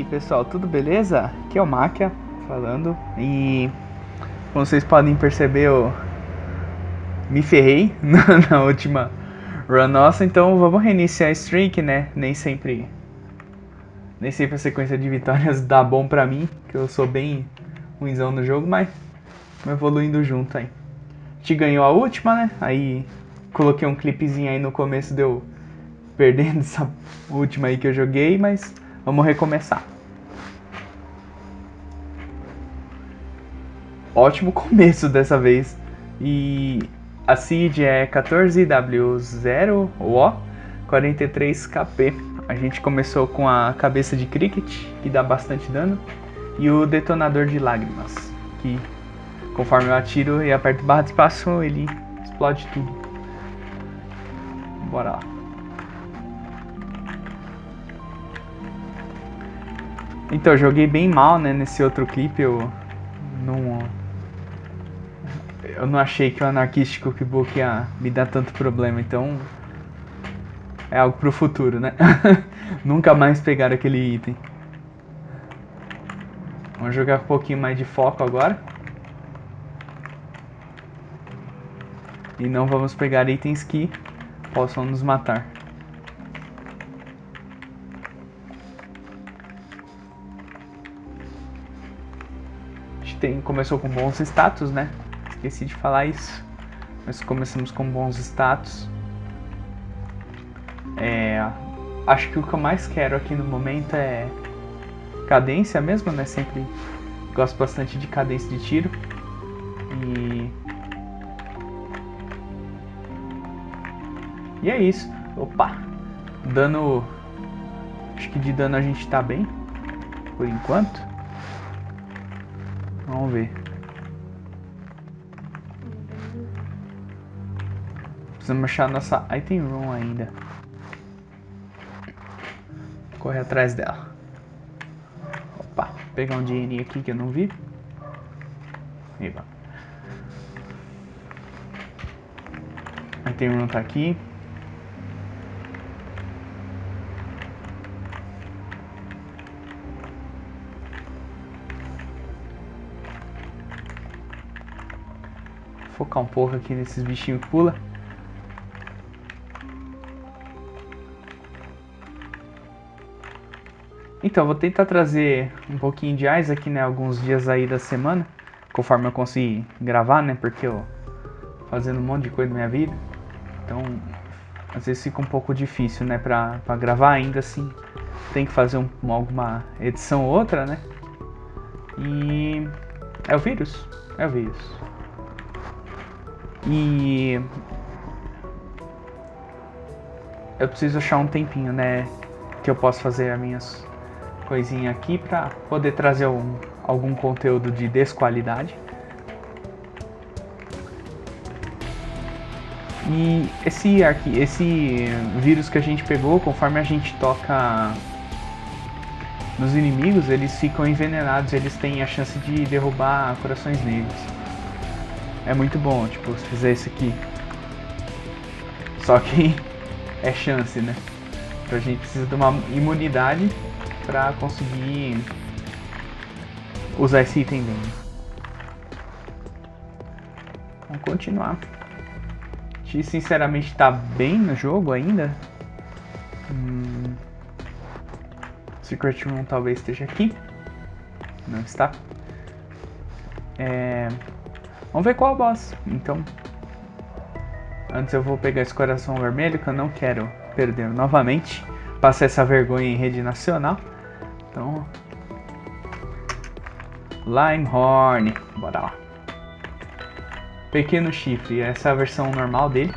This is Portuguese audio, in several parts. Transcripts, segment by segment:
aí pessoal, tudo beleza? Aqui é o Máquia falando e como vocês podem perceber eu me ferrei na, na última run nossa, então vamos reiniciar a streak, né? Nem sempre nem sempre a sequência de vitórias dá bom pra mim, que eu sou bem ruimzão no jogo, mas evoluindo junto aí. A gente ganhou a última, né? Aí coloquei um clipezinho aí no começo, deu perdendo essa última aí que eu joguei, mas Vamos recomeçar. Ótimo começo dessa vez. E a seed é 14W0O 43KP. A gente começou com a cabeça de cricket, que dá bastante dano, e o detonador de lágrimas, que conforme eu atiro e aperto barra de espaço, ele explode tudo. Bora lá. Então, eu joguei bem mal, né, nesse outro clipe, eu não... Eu não achei que o Anarquístico Cookbook ia me dar tanto problema, então... É algo pro futuro, né? Nunca mais pegar aquele item. Vamos jogar um pouquinho mais de foco agora. E não vamos pegar itens que possam nos matar. tem, começou com bons status, né? Esqueci de falar isso. Mas começamos com bons status. É, acho que o que eu mais quero aqui no momento é cadência mesmo, né? Sempre gosto bastante de cadência de tiro. E... E é isso. Opa! Dano... Acho que de dano a gente tá bem. Por enquanto. Vamos ver. Precisamos achar nossa item room ainda. Correr atrás dela. Opa, pegar um dinheirinho aqui que eu não vi. Eba. Item room tá aqui. focar um pouco aqui nesses bichinhos que pula. Então, vou tentar trazer um pouquinho de aqui, né, alguns dias aí da semana, conforme eu conseguir gravar, né, porque eu fazendo um monte de coisa na minha vida, então às vezes fica um pouco difícil, né, pra, pra gravar ainda assim, tem que fazer um, alguma edição ou outra, né, e é o vírus, é o vírus. E eu preciso achar um tempinho, né, que eu possa fazer as minhas coisinhas aqui para poder trazer um, algum conteúdo de desqualidade. E esse, aqui, esse vírus que a gente pegou, conforme a gente toca nos inimigos, eles ficam envenenados, eles têm a chance de derrubar corações negros é muito bom, tipo, se fizer isso aqui. Só que é chance, né? Então a gente precisa de uma imunidade pra conseguir usar esse item bem. Vamos continuar. A gente sinceramente tá bem no jogo ainda. Hum... Secret Room talvez esteja aqui. Não está. É... Vamos ver qual é o boss. Então, antes eu vou pegar esse coração vermelho que eu não quero perder novamente. Passar essa vergonha em rede nacional. Então, Limehorn. Bora lá. Pequeno chifre, essa é a versão normal dele.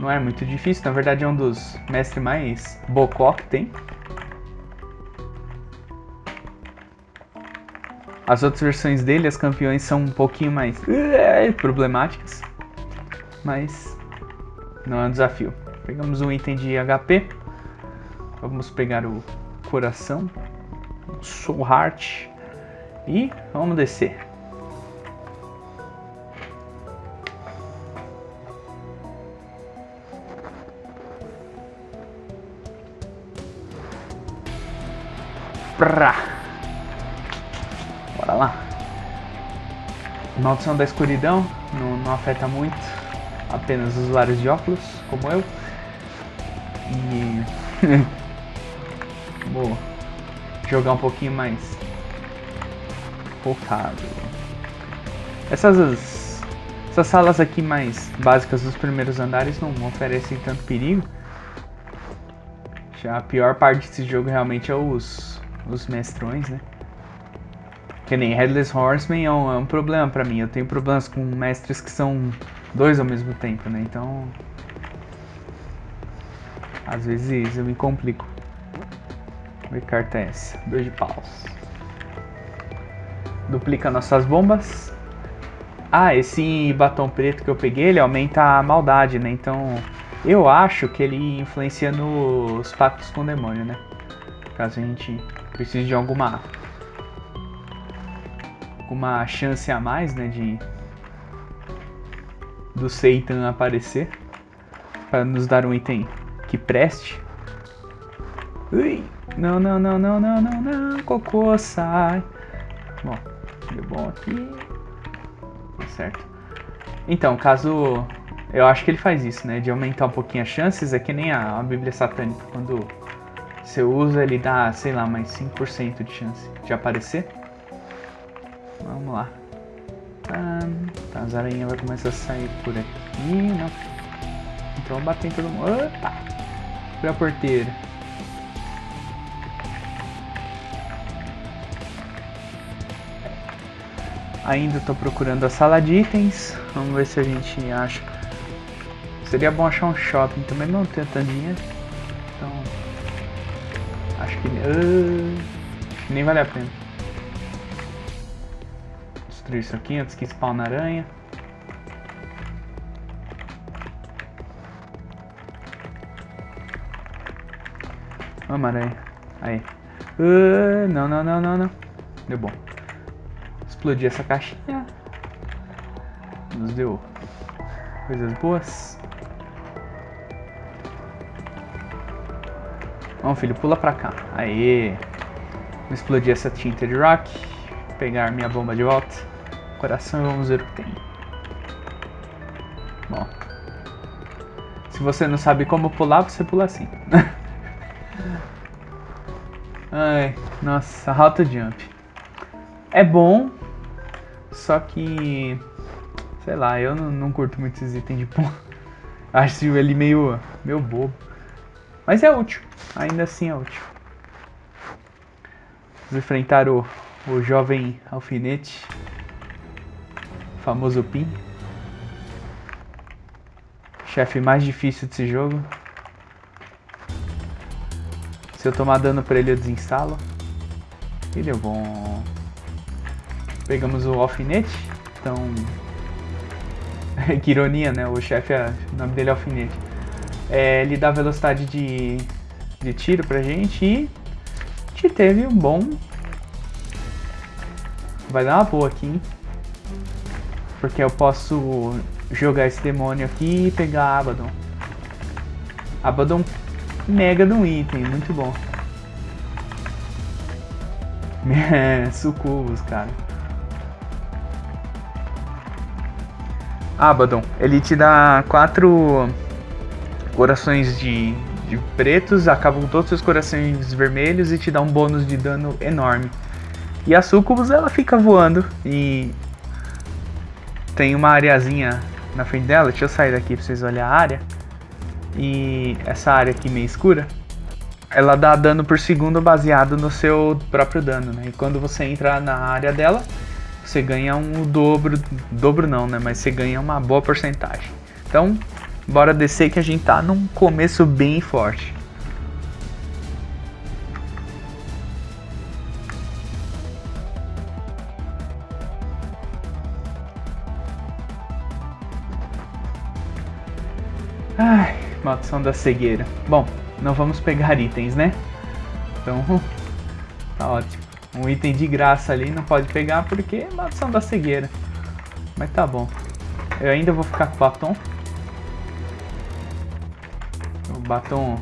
Não é muito difícil, na verdade é um dos mestres mais bocó que tem. As outras versões dele, as campeões, são um pouquinho mais uh, problemáticas. Mas não é um desafio. Pegamos um item de HP. Vamos pegar o coração. Soul Heart. E vamos descer. Pra. Bora lá. Maldição da escuridão não, não afeta muito apenas usuários de óculos, como eu. E vou jogar um pouquinho mais focado. Essas, essas salas aqui mais básicas dos primeiros andares não oferecem tanto perigo. Já a pior parte desse jogo realmente é os, os mestrões, né? Que nem Headless Horseman é um, é um problema pra mim. Eu tenho problemas com mestres que são dois ao mesmo tempo, né? Então. Às vezes eu me complico. Que carta é essa? Dois de paus. Duplica nossas bombas. Ah, esse batom preto que eu peguei, ele aumenta a maldade, né? Então, eu acho que ele influencia nos pactos com o demônio, né? Caso a gente precise de alguma alguma chance a mais, né, de do Satan aparecer para nos dar um item que preste. Ui, não, não, não, não, não, não, não, cocô, sai. Bom, deu bom aqui. Tá certo. Então, caso eu acho que ele faz isso, né, de aumentar um pouquinho as chances, é que nem a, a Bíblia Satânica, quando você usa, ele dá, sei lá, mais 5% de chance de aparecer. Vamos lá. Tá, as aranhas vai começar a sair por aqui, não. Então bater em todo mundo. Opa! Foi a porteira. Ainda estou procurando a sala de itens. Vamos ver se a gente acha. Seria bom achar um shopping também, não tenho tanto dinheiro. Então. Acho que. Uh, nem vale a pena destruir isso aqui antes que spawn aranha. Vamos, aranha. Aí. Uh, não, não, não, não, não. Deu bom. Explodir essa caixinha. Nos deu coisas boas. Vamos, filho, pula pra cá. Aê. Vou explodir essa tinta de rock. Pegar minha bomba de volta coração e vamos ver o que tem. Bom. Se você não sabe como pular, você pula assim. Ai, nossa, rota jump. É bom, só que... Sei lá, eu não, não curto muito esses itens de pão. Acho ele meio, meio bobo. Mas é útil, ainda assim é útil. Vamos enfrentar o, o jovem alfinete famoso Pin. Chefe mais difícil desse jogo. Se eu tomar dano pra ele, eu desinstalo. E deu bom. Pegamos o alfinete. Então. que ironia, né? O chefe, é... o nome dele é alfinete. É, ele dá velocidade de, de tiro pra gente e. A gente teve um bom. Vai dar uma boa aqui, hein? Porque eu posso jogar esse demônio aqui e pegar Abaddon. Abaddon mega de um item, muito bom. Sucubus, cara. Abaddon, ele te dá quatro corações de, de pretos, acabam todos os corações vermelhos e te dá um bônus de dano enorme. E a Sucubus ela fica voando e tem uma areazinha na frente dela. Deixa eu sair daqui pra vocês olharem a área. E essa área aqui meio escura, ela dá dano por segundo baseado no seu próprio dano, né? E quando você entra na área dela, você ganha um dobro, dobro não, né? Mas você ganha uma boa porcentagem. Então, bora descer que a gente tá num começo bem forte. Ai, maldição da cegueira. Bom, não vamos pegar itens, né? Então, tá ótimo. Um item de graça ali não pode pegar porque é maldição da cegueira. Mas tá bom. Eu ainda vou ficar com o batom. O batom...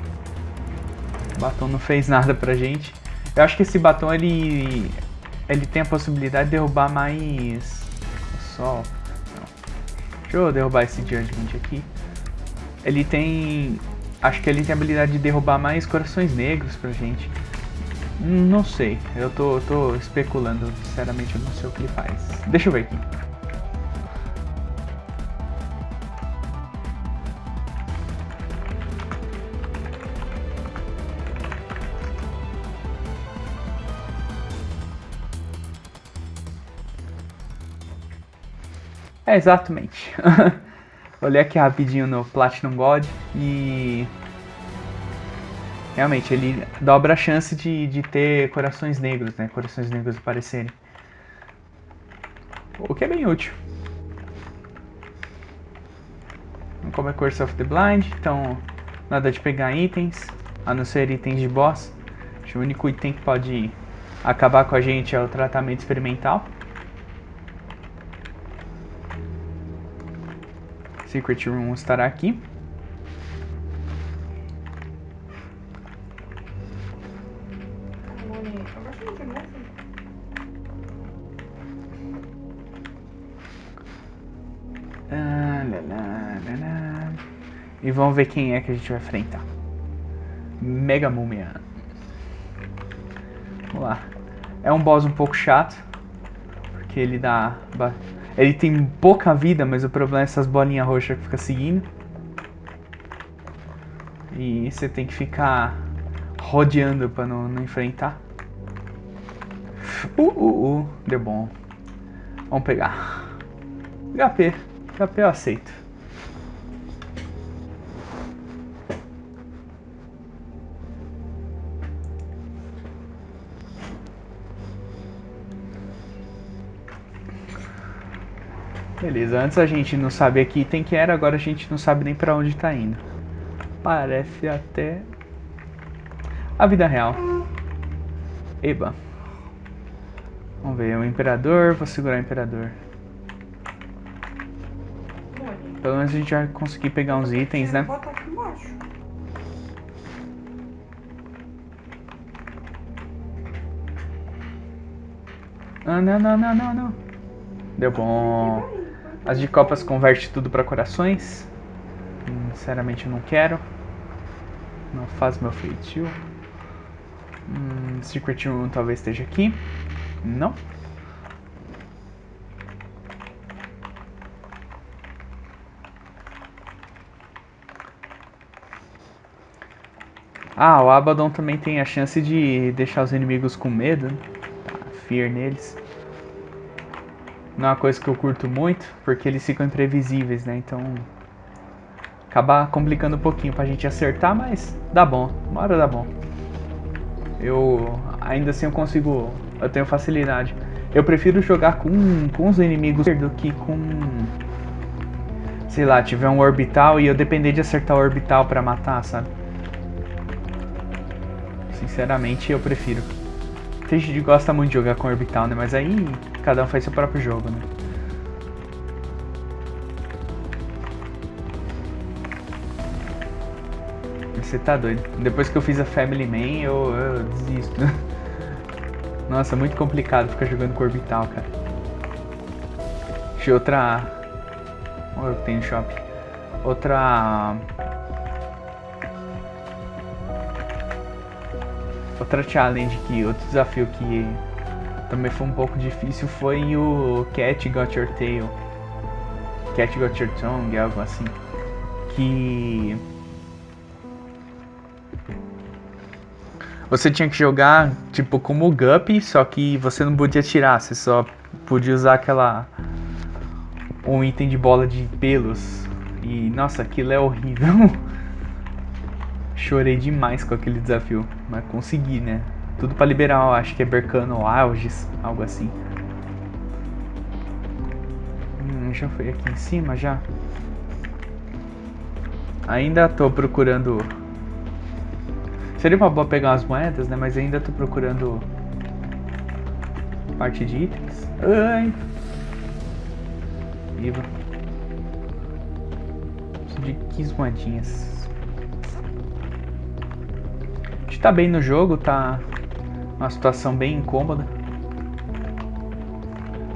O batom não fez nada pra gente. Eu acho que esse batom, ele... Ele tem a possibilidade de derrubar mais... O sol... Não. Deixa eu derrubar esse Judgment aqui. Ele tem... Acho que ele tem a habilidade de derrubar mais corações negros pra gente. Não sei, eu tô, tô especulando, sinceramente eu não sei o que ele faz. Deixa eu ver aqui. É, exatamente. Olhei aqui rapidinho no Platinum God e... Realmente, ele dobra a chance de, de ter corações negros, né? Corações negros aparecerem. O que é bem útil. Como é Curse of the Blind, então nada de pegar itens, a não ser itens de boss. Acho que o único item que pode acabar com a gente é o tratamento experimental. Secret Room estará aqui. Vamos ver quem é que a gente vai enfrentar. Mega Mumia. Vamos lá. É um boss um pouco chato. Porque ele dá ele tem pouca vida, mas o problema é essas bolinhas roxas que fica seguindo. E você tem que ficar rodeando pra não, não enfrentar. Uh, uh, uh, deu bom. Vamos pegar. HP. HP eu aceito. Beleza, antes a gente não sabia que item que era, agora a gente não sabe nem pra onde tá indo. Parece até a vida real. Eba. Vamos ver, o Imperador, vou segurar o Imperador. Pelo menos a gente vai conseguir pegar uns itens, né? Ah, não, não, não, não, não. Deu bom. As de copas converte tudo para corações. Sinceramente não quero. Não faz meu feitio. Hum, Secret Room talvez esteja aqui. Não. Ah, o Abaddon também tem a chance de deixar os inimigos com medo. Tá, fear neles não é uma coisa que eu curto muito, porque eles ficam imprevisíveis, né? Então acaba complicando um pouquinho pra gente acertar, mas dá bom, uma hora dá bom. Eu ainda assim eu consigo, eu tenho facilidade. Eu prefiro jogar com, com os inimigos do que com sei lá, tiver um orbital e eu depender de acertar o orbital para matar, sabe? Sinceramente, eu prefiro. Gosta muito de jogar com orbital, né? Mas aí cada um faz seu próprio jogo, né? Você tá doido. Depois que eu fiz a Family Man, eu, eu desisto. Nossa, muito complicado ficar jogando com orbital, cara. Eu outra... O que tem no shopping. Outra Outra challenge que, outro desafio que também foi um pouco difícil foi o Cat Got Your Tail. Cat Got Your Tongue, algo assim. Que você tinha que jogar tipo como o Guppy, só que você não podia tirar, você só podia usar aquela um item de bola de pelos. E nossa, aquilo é horrível. Chorei demais com aquele desafio, mas consegui, né? Tudo pra liberar, acho que é Bercano Alges, algo assim. Hum, já foi aqui em cima, já? Ainda tô procurando... Seria uma boa pegar umas moedas, né? Mas ainda tô procurando... Parte de itens. Ai! Viva. Preciso de 15 moedinhas tá bem no jogo, tá Uma situação bem incômoda.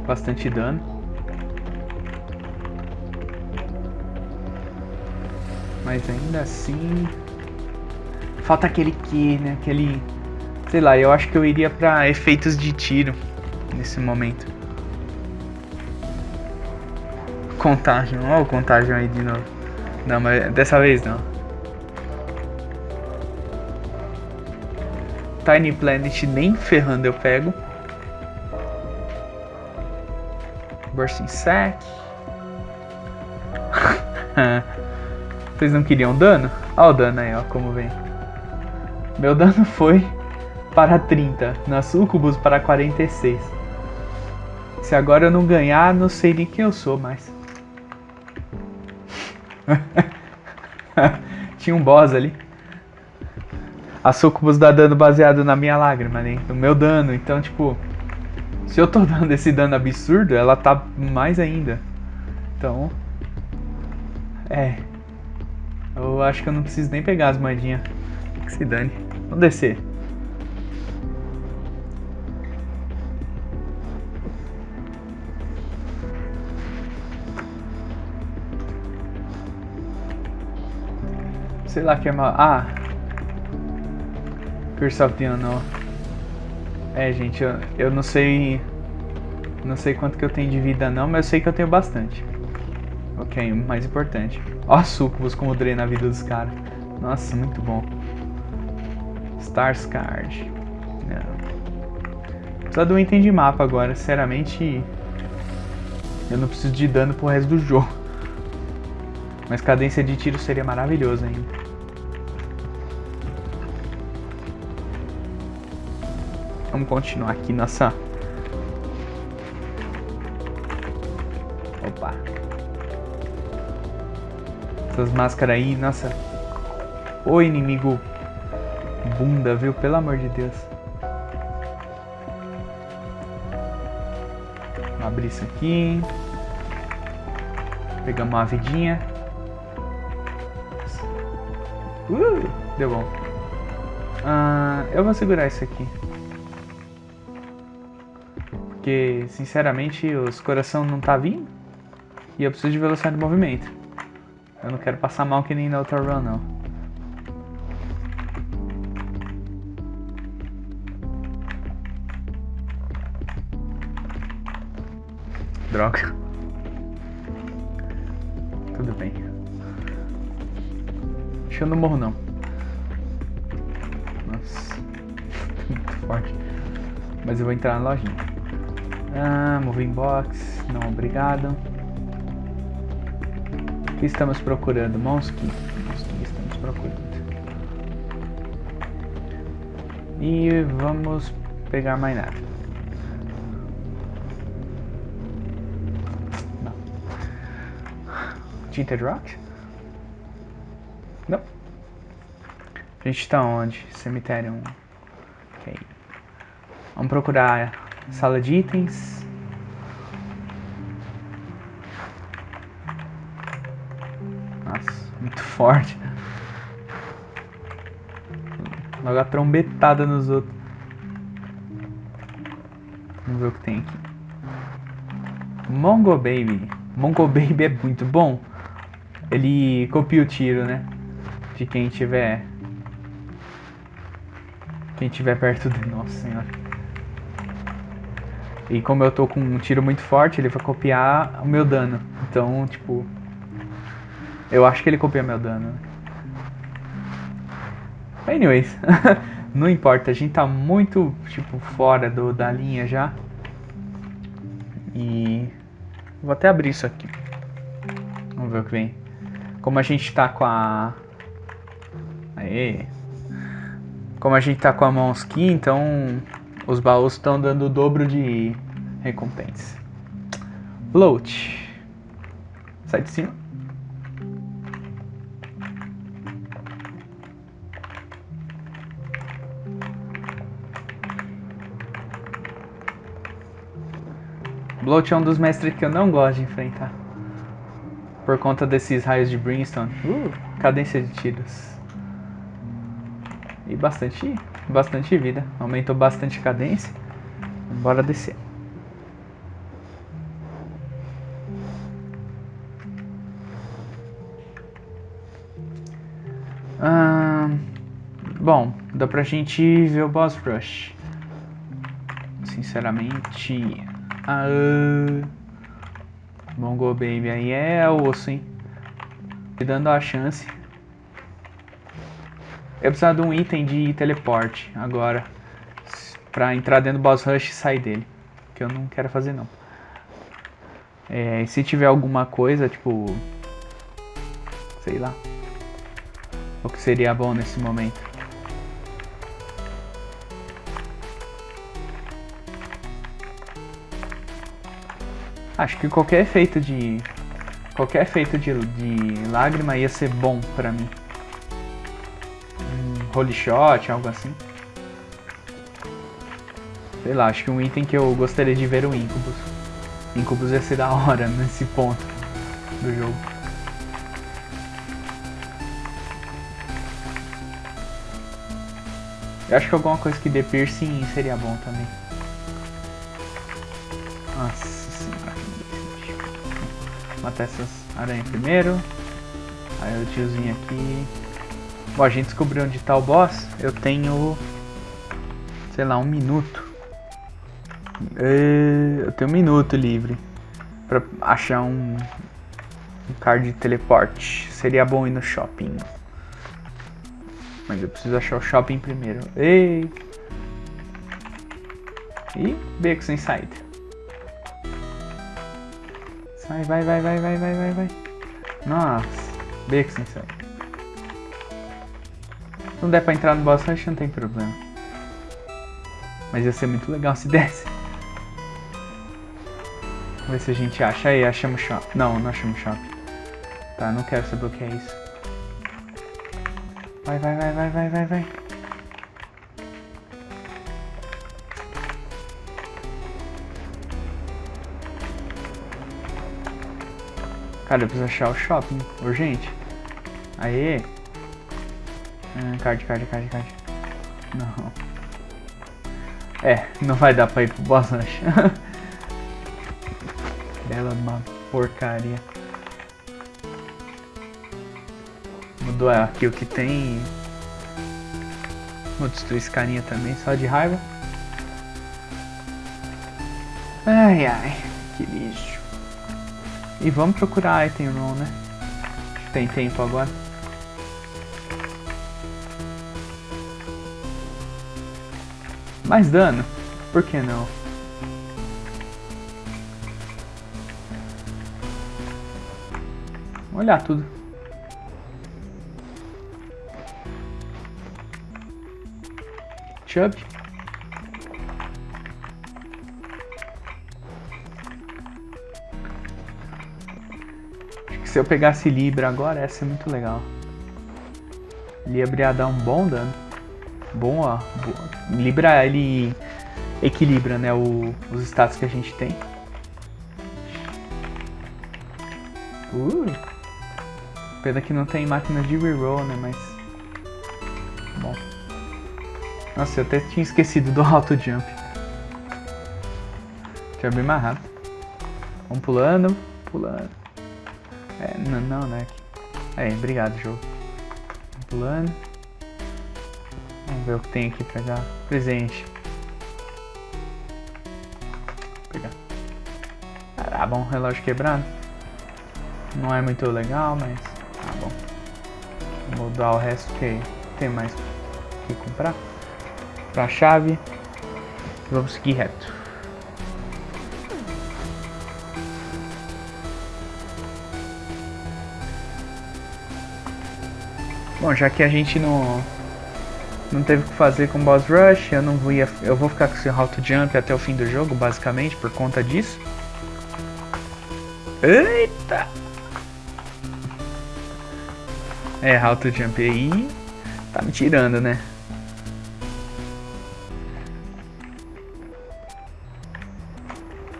Bastante dano. Mas ainda assim... Falta aquele que, né? Aquele... Sei lá, eu acho que eu iria pra efeitos de tiro nesse momento. Contágio. Olha o contágio aí de novo. Não, mas dessa vez não. Tiny Planet nem ferrando eu pego. Bursting Sack. Vocês não queriam dano? Olha o dano aí, ó, como vem. Meu dano foi para 30, na Sucubus para 46. Se agora eu não ganhar, não sei nem quem eu sou mais. Tinha um boss ali. A Sucubus dá dano baseado na minha lágrima, né? No meu dano. Então, tipo... Se eu tô dando esse dano absurdo, ela tá mais ainda. Então... É... Eu acho que eu não preciso nem pegar as moedinhas. Que se dane. Vamos descer. Sei lá que é mal. Ah! The Unknown. É, gente, eu, eu não sei. Não sei quanto que eu tenho de vida não, mas eu sei que eu tenho bastante. Ok, mais importante. Ó, sucubus como drena a vida dos caras. Nossa, muito bom. Stars Card. Não. Precisa de um item de mapa agora. Sinceramente, eu não preciso de dano pro resto do jogo. Mas cadência de tiro seria maravilhoso ainda. Vamos continuar aqui nossa... Opa. Essas máscaras aí, nossa. O inimigo bunda, viu? Pelo amor de Deus. Vamos abrir isso aqui. Pegamos uma vidinha. Uh, deu bom. Uh, eu vou segurar isso aqui porque sinceramente os coração não tá vindo e eu preciso de velocidade de movimento. Eu não quero passar mal que nem na outra run não. Droga. Tudo bem. Acho que eu não morro não. Nossa. Muito forte. Mas eu vou entrar na lojinha. Ah, moving box, não obrigado. O que estamos procurando? Monsky. Monsky estamos procurando. E vamos pegar mais nada. Tinted Rock? Não. A gente está onde? Cemitério. Ok. Vamos procurar Sala de itens. Nossa, muito forte. Logo a trombetada nos outros. Vamos ver o que tem aqui. Mongo Baby. Mongo Baby é muito bom. Ele copia o tiro, né? De quem tiver... Quem tiver perto de... Nossa senhora. E como eu tô com um tiro muito forte, ele vai copiar o meu dano. Então, tipo... Eu acho que ele copia meu dano. Anyways, não importa, a gente tá muito, tipo, fora do, da linha já. E... Vou até abrir isso aqui. Vamos ver o que vem. Como a gente tá com a... Aê! Como a gente tá com a Monsky, então os baús estão dando o dobro de recompensa. Float. Sai de cima. Bloat é um dos mestres que eu não gosto de enfrentar. Por conta desses raios de Brimstone. Uh, cadência de tiros. E bastante bastante vida. Aumentou bastante a cadência. Bora descer. Ah, bom, dá pra gente ver o boss rush. Sinceramente. Ah, Mongo Baby aí é osso, hein? Dando a chance. Eu preciso de um item de teleporte agora. Pra entrar dentro do boss rush e sair dele. Que eu não quero fazer não. É, se tiver alguma coisa, tipo... Sei lá. O que seria bom nesse momento? Acho que qualquer efeito de... Qualquer efeito de, de lágrima ia ser bom pra mim. Holy shot, algo assim. Sei lá, acho que um item que eu gostaria de ver o Incubus. Incubus ia ser da hora nesse ponto do jogo. Eu acho que alguma coisa que dê piercing seria bom também. Nossa senhora. Matar essas aranhas primeiro. Aí o tiozinho aqui. Bom, a gente descobriu onde tá o boss. Eu tenho... Sei lá, um minuto. Eu tenho um minuto livre. Pra achar um... Um card de teleporte. Seria bom ir no shopping. Mas eu preciso achar o shopping primeiro. Ei! E beco sem saída. Sai, vai, vai, vai, vai, vai, vai, vai. Nossa, beco sem saída. Não der pra entrar no boss rush, não tem problema. Mas ia ser muito legal se desse. Vamos ver se a gente acha. Aí, achamos shopping. Não, não achamos shopping. Tá, não quero saber o que é isso. Vai, vai, vai, vai, vai, vai, vai. Cara, eu preciso achar o shopping, urgente. Aê. Ah, card, card, card, card. Não. É, não vai dar pra ir pro boss rush. Bela uma porcaria. Mudou aqui o que tem. Vou destruir esse carinha também, só de raiva. Ai ai, que lixo. E vamos procurar item room, né? Tem tempo agora. Mais dano? Por que não? Vamos olhar tudo. Chubb. Acho que se eu pegasse Libra agora, essa é muito legal. Libra ia dar um bom dano. Bom, ó. Libra, ele equilibra, né, o, os status que a gente tem. Uh. Pena que não tem máquina de reroll, né, mas... Bom. Nossa, eu até tinha esquecido do auto jump. Deixa eu abrir mais rápido. Vamos pulando, pulando. É, não, não, né? É, obrigado, jogo. Vamos pulando. Vamos ver o que tem aqui pra pegar. Presente. Vou pegar. Ah, bom, relógio quebrado. Não é muito legal, mas tá bom. Vou mudar o resto que tem mais que comprar para a chave vamos seguir reto. Bom, já que a gente não não teve o que fazer com Boss Rush, eu não vou ia, eu vou ficar com esse Auto Jump até o fim do jogo, basicamente, por conta disso. Eita! É, Auto Jump aí tá me tirando, né?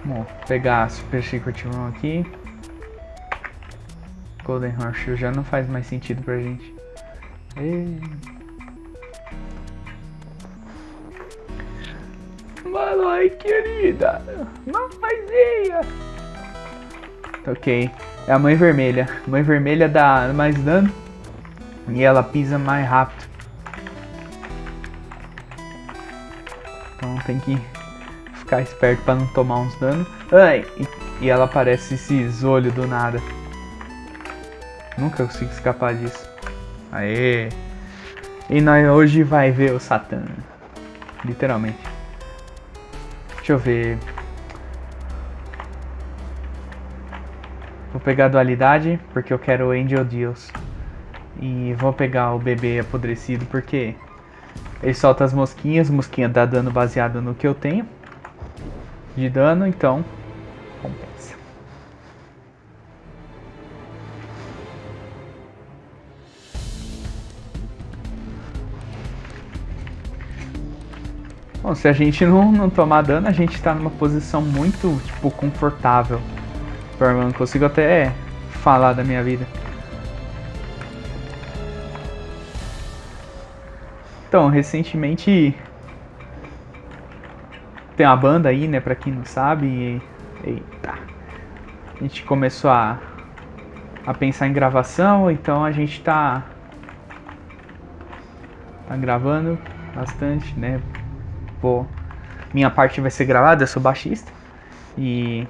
Bom, pegar a Super Secret Room aqui. Golden Horseshoe já não faz mais sentido pra gente. E... Aloy, querida. Mamãezinha. Ok. É a mãe vermelha. Mãe vermelha dá mais dano. E ela pisa mais rápido. Então tem que ficar esperto para não tomar uns danos. Ai, e ela parece esses olhos do nada. Nunca consigo escapar disso. Aê! E nós hoje vai ver o Satã. Literalmente. Deixa eu ver. Vou pegar a dualidade, porque eu quero Angel Deals. E vou pegar o bebê apodrecido, porque ele solta as mosquinhas, mosquinha dá dano baseado no que eu tenho de dano, então compensa. Bom, se a gente não, não tomar dano, a gente tá numa posição muito, tipo, confortável. Eu não consigo até falar da minha vida. Então, recentemente tem uma banda aí, né, pra quem não sabe. E, eita. A gente começou a, a pensar em gravação, então a gente tá, tá gravando bastante, né? Pô, minha parte vai ser gravada, eu sou baixista. E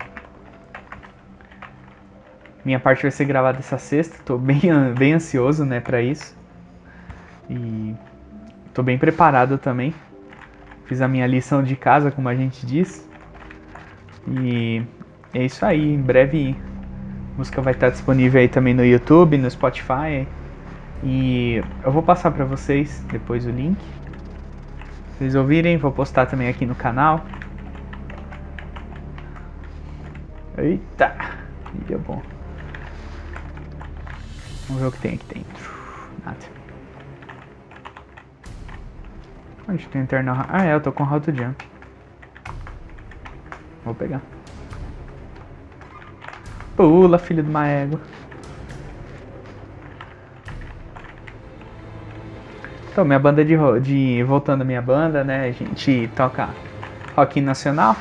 minha parte vai ser gravada essa sexta, tô bem, bem ansioso, né, pra isso. E tô bem preparado também. Fiz a minha lição de casa, como a gente diz. E é isso aí. Em breve a música vai estar disponível aí também no YouTube, no Spotify. E eu vou passar para vocês depois o link. Vocês ouvirem, vou postar também aqui no canal. Eita! Vídeo bom. Vamos ver o que tem aqui dentro. Nada. Onde tem interna? Ah, é, eu tô com auto jump. Vou pegar. Pula, filho de uma égua. Então, minha banda de, de... Voltando à minha banda, né? A gente toca rock nacional.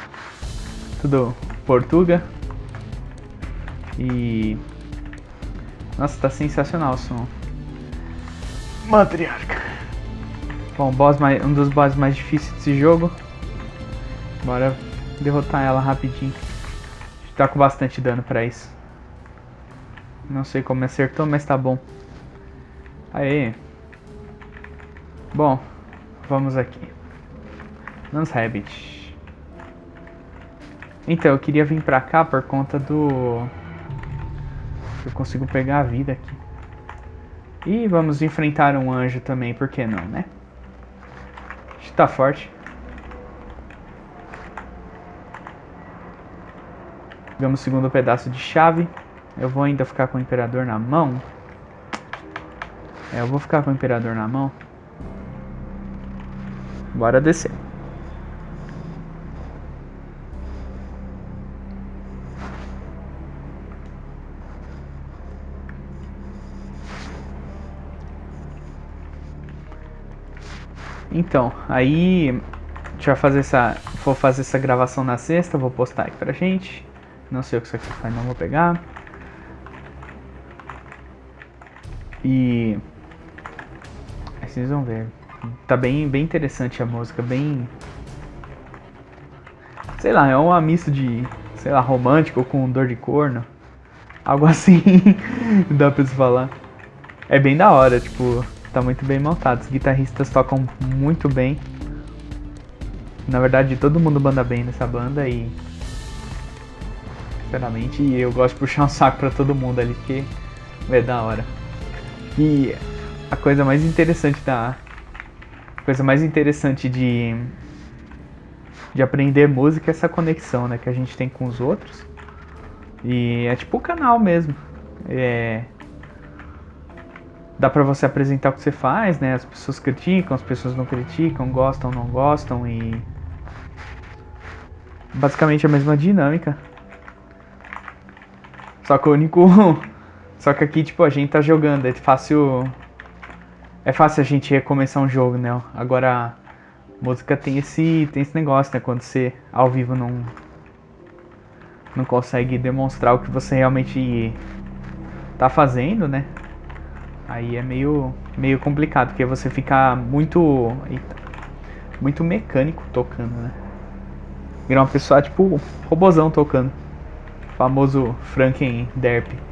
Tudo Portuga. E... Nossa, tá sensacional o som. Matriarca. Bom, boss mais, um dos bosses mais difíceis desse jogo. Bora derrotar ela rapidinho. A gente tá com bastante dano pra isso. Não sei como acertou, mas tá bom. Aê. Bom, vamos aqui. Nans Rabbit. Então, eu queria vir pra cá por conta do... Eu consigo pegar a vida aqui. E vamos enfrentar um anjo também, por que não, né? tá forte. Pegamos o segundo pedaço de chave. Eu vou ainda ficar com o imperador na mão. É, eu vou ficar com o imperador na mão. Bora descer. Então, aí a gente vai fazer essa, vou fazer essa gravação na sexta, vou postar aqui pra gente. Não sei o que isso aqui faz, não vou pegar. E aí vocês vão ver. Tá bem, bem interessante a música, bem sei lá, é uma mista de, sei lá, romântico com dor de corno. Algo assim, dá pra se falar. É bem da hora, tipo, tá muito bem montado. Os guitarristas tocam muito bem. Na verdade, todo mundo manda bem nessa banda e. Sinceramente, eu gosto de puxar um saco pra todo mundo ali, porque é da hora. E a coisa mais interessante da. Coisa mais interessante de. De aprender música é essa conexão, né? Que a gente tem com os outros. E é tipo o canal mesmo. É dá para você apresentar o que você faz, né? As pessoas criticam, as pessoas não criticam, gostam, não gostam e basicamente a mesma dinâmica. Só que o único só que aqui tipo a gente tá jogando, é fácil é fácil a gente recomeçar um jogo, né? Agora Música tem esse, tem esse negócio, né? Quando você ao vivo não, não consegue demonstrar o que você realmente tá fazendo, né? Aí é meio, meio complicado, porque você fica muito. Muito mecânico tocando, né? Vira uma pessoa tipo robozão tocando. famoso Franken Derp.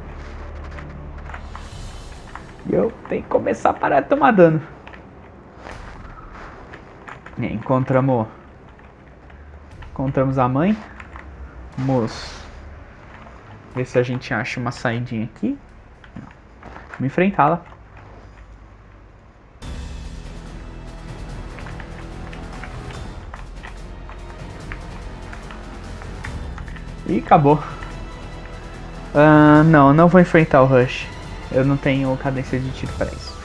E eu tenho que começar a parar de tomar dano. E encontramos. Encontramos a mãe. Vamos ver se a gente acha uma saidinha aqui. Vamos enfrentá-la. E acabou. Uh, não, não vou enfrentar o Rush. Eu não tenho cadência de tiro para isso.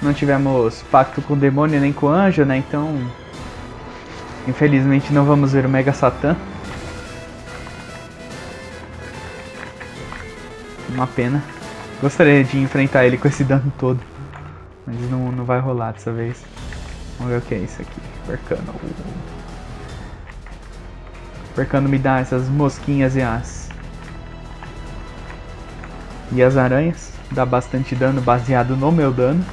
Não tivemos pacto com o demônio nem com o anjo, né? Então, infelizmente não vamos ver o Mega Satã. Uma pena. Gostaria de enfrentar ele com esse dano todo. Mas não, não vai rolar dessa vez. Vamos ver o que é isso aqui. Percano. Percano me dá essas mosquinhas e as... E as aranhas. Dá bastante dano baseado no meu dano.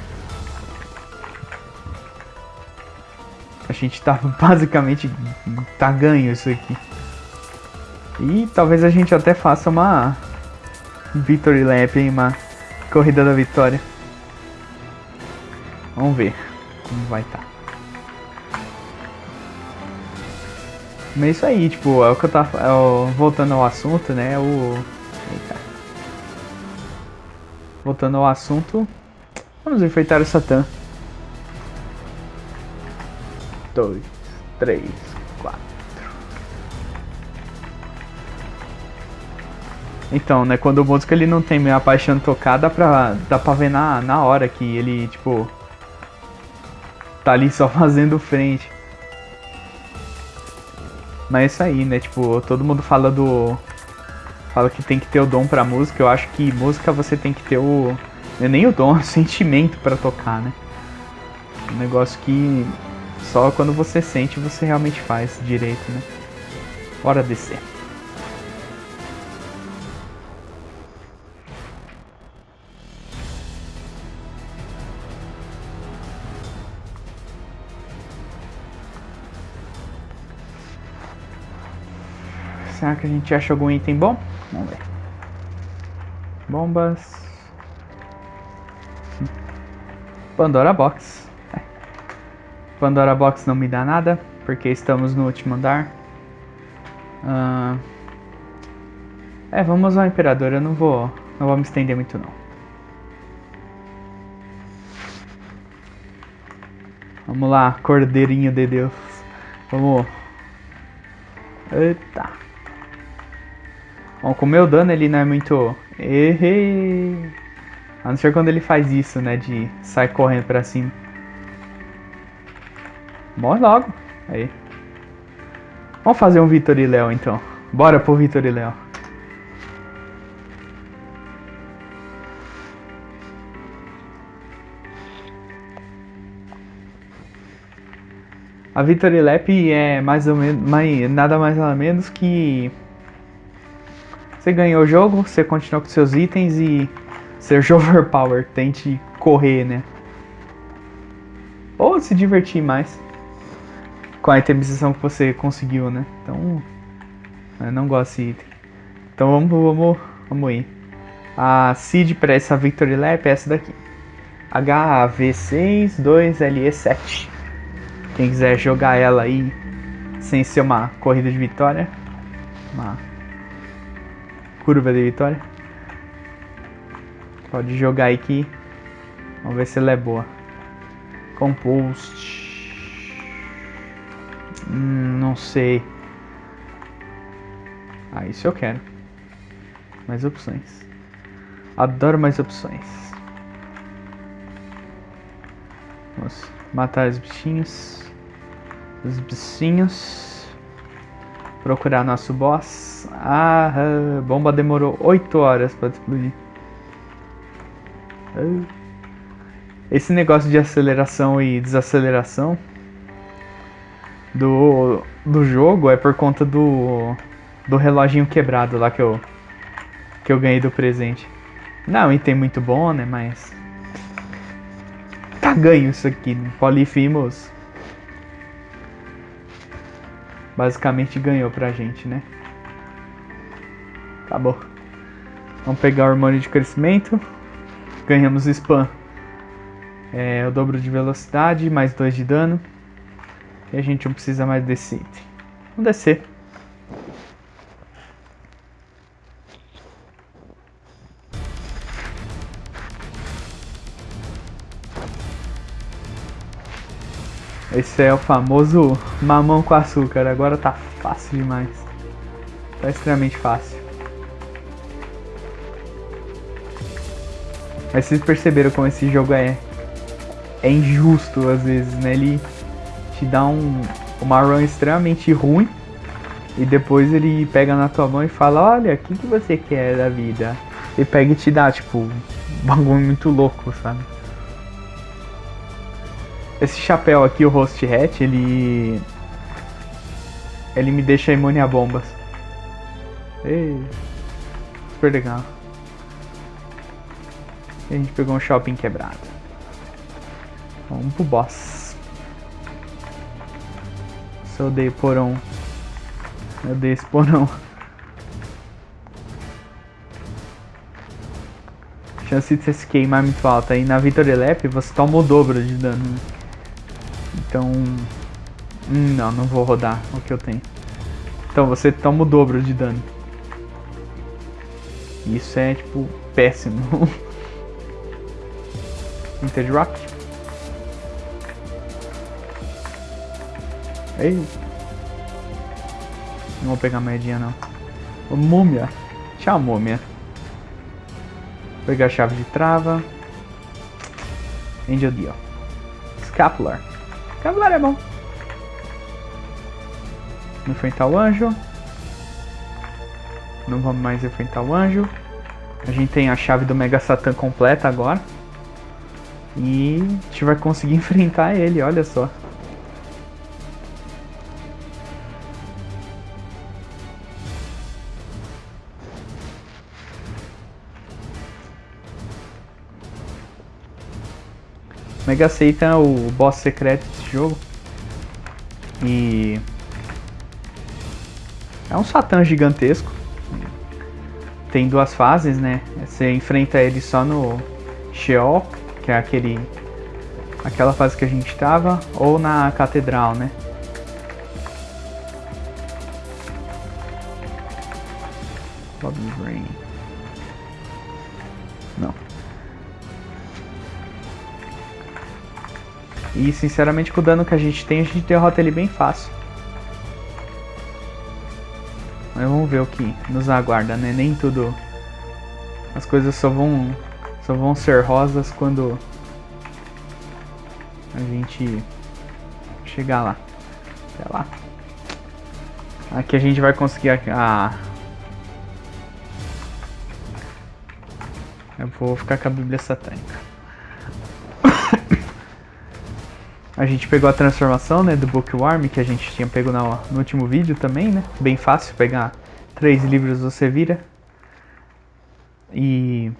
A gente tá basicamente... Tá ganho isso aqui. E talvez a gente até faça uma Victory Lap, hein? Uma corrida da vitória. Vamos ver como vai estar. Tá. Mas é isso aí, tipo, é o que eu tava. É voltando ao assunto, né? O. Eita. Voltando ao assunto. Vamos enfrentar o Satã. Dois, três, Então, né, quando o músico ele não tem a paixão dá pra, dá pra ver na, na hora que ele, tipo, tá ali só fazendo frente. Mas é isso aí, né, tipo, todo mundo fala do... Fala que tem que ter o dom pra música, eu acho que música você tem que ter o... É nem o dom, é o sentimento pra tocar, né. Um negócio que só quando você sente você realmente faz direito, né. Bora descer. Será que a gente acha algum item bom? Vamos ver. Bombas. Pandora Box. É. Pandora Box não me dá nada, porque estamos no último andar. Uh... É, vamos ao Imperador, eu não vou, não vou me estender muito não. Vamos lá, Cordeirinho de Deus. Vamos. Eita. Bom, com o meu dano ele não é muito... Errei! A não ser quando ele faz isso, né? De sair correndo pra cima. Morre logo. Aí. Vamos fazer um Vitor e Léo então. Bora pro Vitor e Léo. A Victory Lap é mais ou menos, mais, nada mais nada menos que você ganhou o jogo, você continua com seus itens e seja overpower, tente correr, né? Ou se divertir mais com a itemização que você conseguiu, né? Então, eu não gosto desse item. Então vamos, vamos, vamos ir. A seed para essa Victory Lap é essa daqui. HV62LE7. Quem quiser jogar ela aí sem ser uma corrida de vitória, uma curva de vitória. Pode jogar aqui. Vamos ver se ela é boa. Compost. Hum, não sei. Ah, isso eu quero. Mais opções. Adoro mais opções. Vamos matar os bichinhos. Os bichinhos. Procurar nosso boss. Ah, a bomba demorou 8 horas para explodir. Ah. Esse negócio de aceleração e desaceleração do, do jogo é por conta do, do reloginho quebrado lá que eu, que eu ganhei do presente. Não, item muito bom, né? Mas. Tá ganho isso aqui. Né? Polifimos. Basicamente ganhou pra gente, né? Acabou. Vamos pegar o hormônio de crescimento. Ganhamos spam. É, o dobro de velocidade, mais 2 de dano. E a gente não precisa mais desse item. Vamos descer. É o famoso mamão com açúcar. Agora tá fácil demais. Tá extremamente fácil. Mas vocês perceberam como esse jogo é é injusto às vezes, né? Ele te dá um, uma run extremamente ruim e depois ele pega na tua mão e fala, olha, o que, que você quer da vida? E pega e te dá, tipo, um bagulho muito louco, sabe? Esse chapéu aqui, o Host Hat, ele. Ele me deixa imune a bombas. Ei, super legal. E a gente pegou um shopping quebrado. Vamos pro boss. Eu odeio porão. Eu odeio esse porão. chance de você se queimar é muito alta. E na Victory Lap você toma o dobro de dano. Então. Hum, não, não vou rodar o que eu tenho. Então você toma o dobro de dano. Isso é tipo péssimo. Rock. Ei. Não vou pegar moedinha não. Ô, múmia. Tchau, múmia. Vou pegar a chave de trava. Angel Deal. Scapular. Scapular é bom. Enfrentar o anjo. Não vamos mais enfrentar o anjo. A gente tem a chave do Mega Satan completa agora. E a gente vai conseguir enfrentar ele, olha só. Mega Satan é o boss secreto desse jogo. E. É um Satã gigantesco. Tem duas fases, né? Você enfrenta ele só no Sheol, que é aquele. aquela fase que a gente tava, ou na Catedral, né? Bobby Brain. E sinceramente com o dano que a gente tem, a gente derrota ele bem fácil. Mas vamos ver o que nos aguarda, né? Nem tudo... As coisas só vão, só vão ser rosas quando a gente chegar lá. Até lá. Aqui a gente vai conseguir a... a... Eu vou ficar com a Bíblia Satânica. A gente pegou a transformação, né, do Bookworm, que a gente tinha pego no, no último vídeo também, né? Bem fácil pegar três livros você vira. E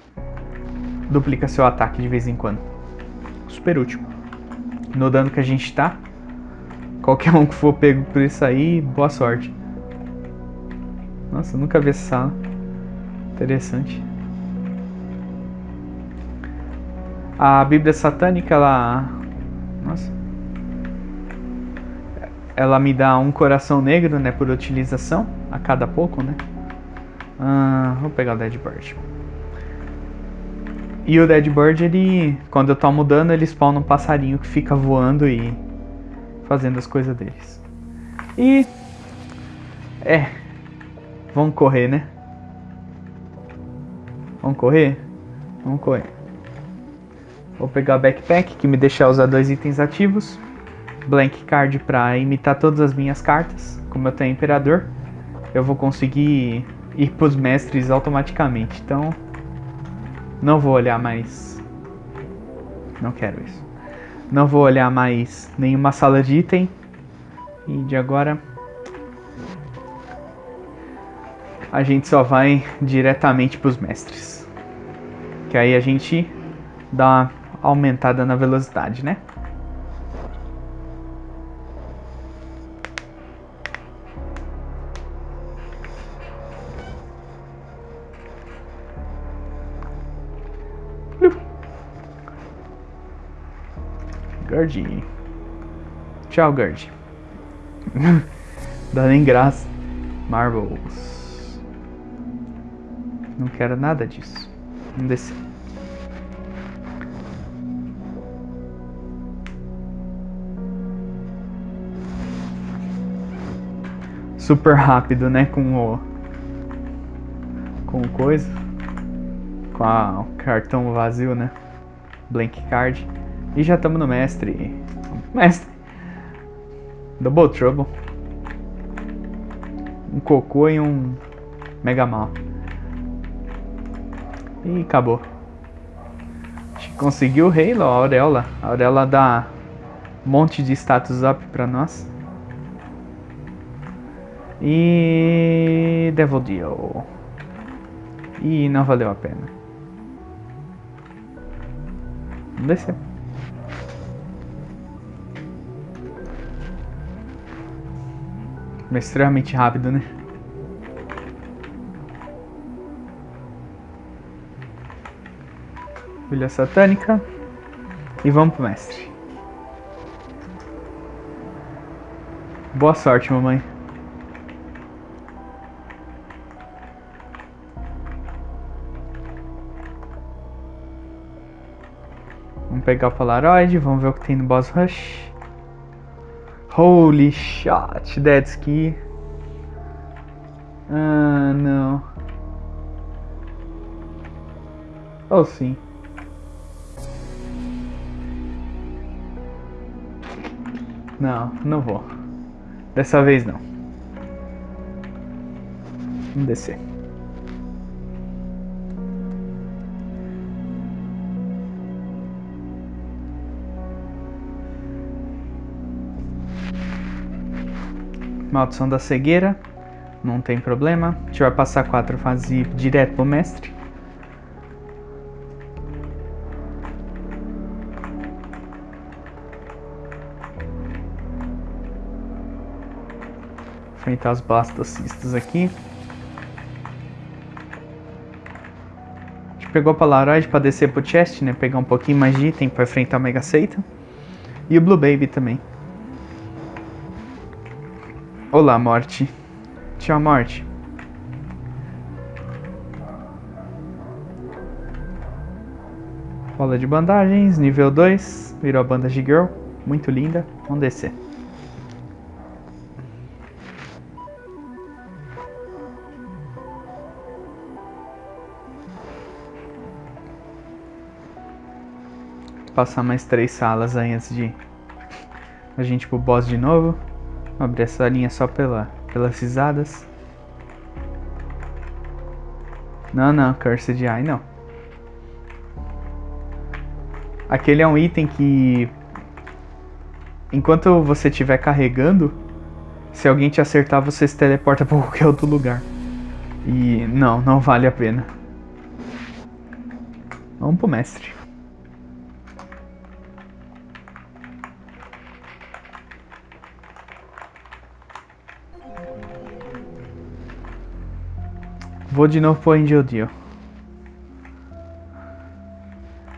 duplica seu ataque de vez em quando. Super útil. No dano que a gente tá. Qualquer um que for pego por isso aí, boa sorte. Nossa, nunca vi essa sala. Interessante. A Bíblia Satânica, ela... Nossa ela me dá um coração negro, né, por utilização, a cada pouco, né. Ah, vou pegar o Dead Bird. E o Dead Bird, ele, quando eu tomo dano, ele spawna um passarinho que fica voando e fazendo as coisas deles. E... É... Vamos correr, né? Vamos correr? Vamos correr. Vou pegar o backpack, que me deixa usar dois itens ativos blank card para imitar todas as minhas cartas, como eu tenho Imperador. eu vou conseguir ir pros mestres automaticamente. Então, não vou olhar mais. Não quero isso. Não vou olhar mais nenhuma sala de item. E de agora a gente só vai diretamente para os mestres. Que aí a gente dá uma aumentada na velocidade, né? Gardinho. Tchau, Gard. Dá nem graça. Marbles. Não quero nada disso. Vamos descer. Super rápido, né? Com o. Com coisa. Com a, o cartão vazio, né? Blank card. E já estamos no mestre. Mestre. Double Trouble. Um cocô e um Mega Mal. E acabou. A gente conseguiu o Halo, a Auréola. A Auréola dá um monte de status up pra nós. E Devil Deal. E não valeu a pena. Vamos descer. Mas extremamente rápido, né? Filha satânica. E vamos pro mestre. Boa sorte, mamãe. Vamos pegar o Polaroid, vamos ver o que tem no Boss Rush. Holy shot, that's key. Ah, não. Oh, sim. Não, não vou. Dessa vez não. Vamos descer. Maldição da cegueira. Não tem problema. A gente vai passar quatro fases ir direto pro mestre. Enfrentar os blastocistas aqui. A gente pegou a Polaroid pra descer pro chest, né? Pegar um pouquinho mais de item pra enfrentar o Mega Satan. E o Blue Baby também. Olá, morte. Tchau, morte. Bola de bandagens, nível 2. Virou a bandage girl. Muito linda. Vamos descer. Passar mais três salas aí antes de a gente ir pro boss de novo. Abrir essa linha só pela, pelas risadas. Não, não, Cursed Eye não. Aquele é um item que... Enquanto você estiver carregando, se alguém te acertar, você se teleporta para qualquer outro lugar. E não, não vale a pena. Vamos pro mestre. Vou de novo pro Angel Deal.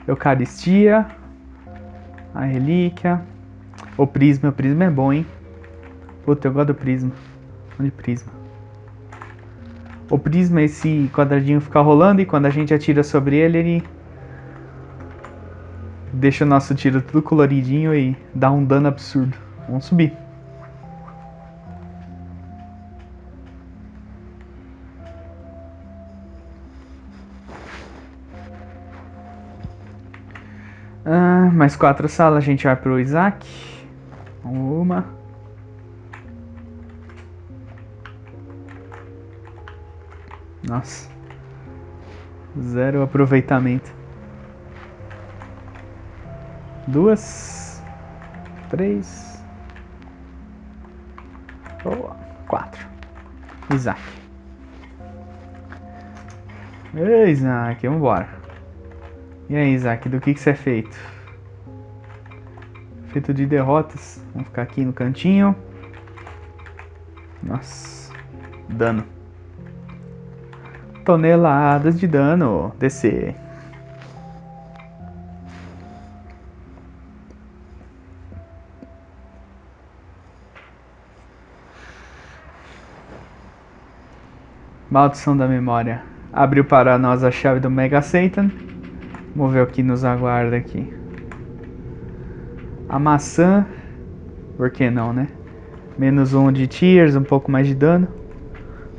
Eucaristia. A relíquia. O prisma. O prisma é bom, hein? Puta, eu gosto do prisma. Onde prisma? O prisma esse quadradinho ficar rolando e quando a gente atira sobre ele, ele deixa o nosso tiro tudo coloridinho e dá um dano absurdo. Vamos subir. Mais quatro salas, a gente vai pro Isaac. Uma. Nossa. Zero aproveitamento. Duas. Três. Boa. Quatro. Isaac. Ei, Isaac, vambora. E aí, Isaac, do que, que você é feito? Feito de derrotas. Vamos ficar aqui no cantinho. Nossa. Dano. Toneladas de dano. Descer. Maldição da memória. Abriu para nós a chave do Mega Satan. Vamos ver o que nos aguarda aqui. A maçã. Por que não, né? Menos um de tears, um pouco mais de dano.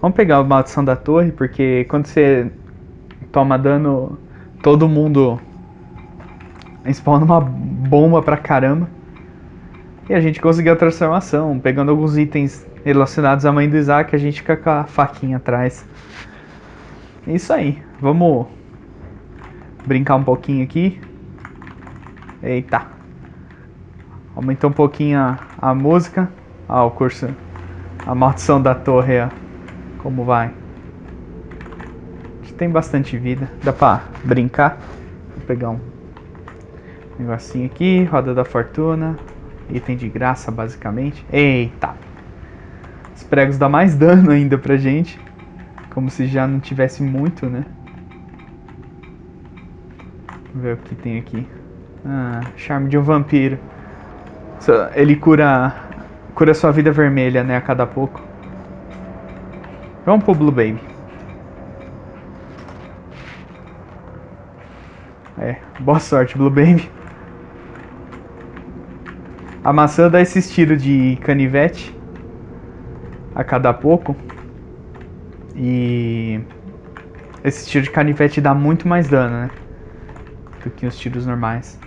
Vamos pegar a maldição da torre, porque quando você toma dano, todo mundo spawna uma bomba pra caramba. E a gente conseguiu a transformação, pegando alguns itens relacionados à mãe do Isaac, a gente fica com a faquinha atrás. É isso aí, vamos brincar um pouquinho aqui. Eita. Aumentou um pouquinho a, a música. Ah, o curso. A maldição da torre, ó. Como vai? Tem bastante vida. Dá pra brincar. Vou pegar um negocinho aqui. Roda da fortuna. Item de graça, basicamente. Eita! Os pregos dão mais dano ainda pra gente. Como se já não tivesse muito, né? Vamos ver o que tem aqui. Ah, charme de um vampiro. Ele cura cura sua vida vermelha, né, a cada pouco. Vamos pro Blue Baby. É, boa sorte, Blue Baby. A maçã dá esse estilo de canivete a cada pouco. E esse tiro de canivete dá muito mais dano, né? Do que os tiros normais.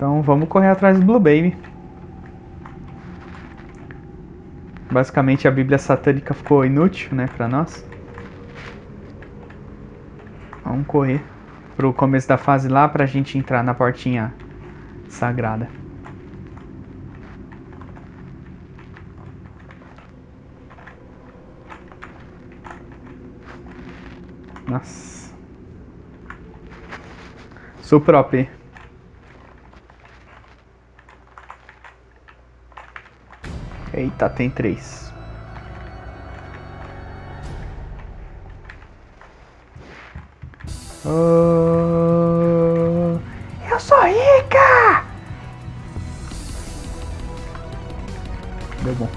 Então vamos correr atrás do Blue Baby. Basicamente a Bíblia satânica ficou inútil, né, pra nós. Vamos correr pro começo da fase lá pra gente entrar na portinha sagrada. Nossa. Sou próprio. Eita, tem três. Oh, eu sou rica! Deu bom.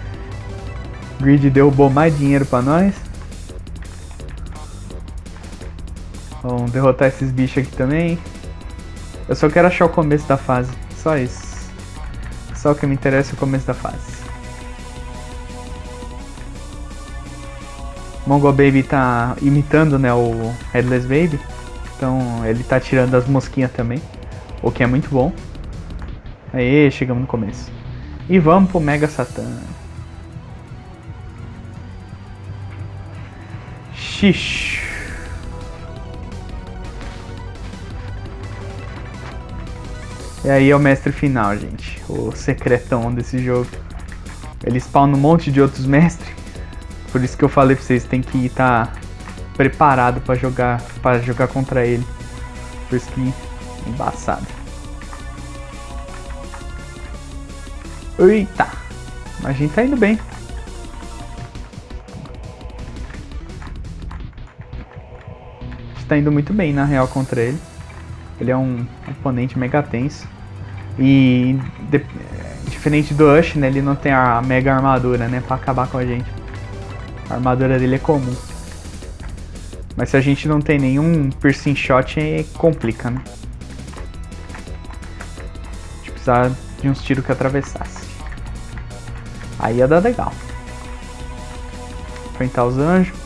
Grid derrubou mais dinheiro pra nós. Vamos derrotar esses bichos aqui também. Eu só quero achar o começo da fase. Só isso. Só que me interessa é o começo da fase. Mongol Baby tá imitando né, o Headless Baby. Então ele tá tirando as mosquinhas também. O que é muito bom. Aí chegamos no começo. E vamos pro Mega Satan. Xixi. E aí é o mestre final, gente. O secretão desse jogo. Ele spawna um monte de outros mestres. Por isso que eu falei pra vocês, tem que estar tá preparado pra jogar, pra jogar contra ele. Por isso que embaçado. Eita! A gente tá indo bem. A gente tá indo muito bem, na real, contra ele. Ele é um oponente mega tenso. E de, diferente do Ush, né, ele não tem a mega armadura, né, pra acabar com a gente. A armadura dele é comum. Mas se a gente não tem nenhum piercing shot, é, complica, né? A gente precisar de uns tiros que atravessasse. Aí ia dar legal. Enfrentar os anjos.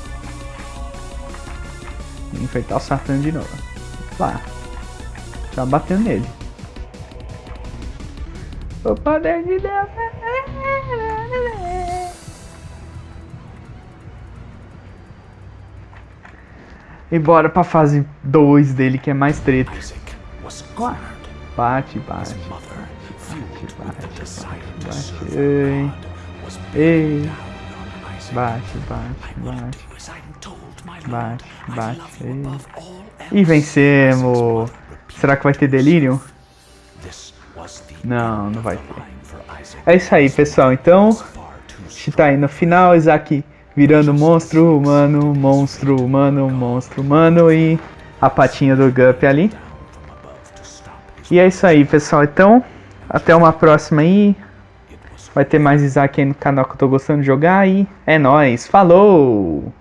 E enfrentar o Satã de novo. Lá. Tá batendo nele. O poder de Deus. É e bora pra fase 2 dele, que é mais treta. Bate, bate. Bate, bate, bate. bate. Bate, bate, bate. Bate, bate. E vencemos! Será que vai ter delírio? Não, não vai ter. É isso aí, pessoal. Então, Far too a gente tá aí no final, Isaac virando monstro humano, monstro humano, monstro humano e a patinha do Gup ali. E é isso aí, pessoal. Então, até uma próxima aí. Vai ter mais Isaac aí no canal que eu tô gostando de jogar e é nóis. Falou!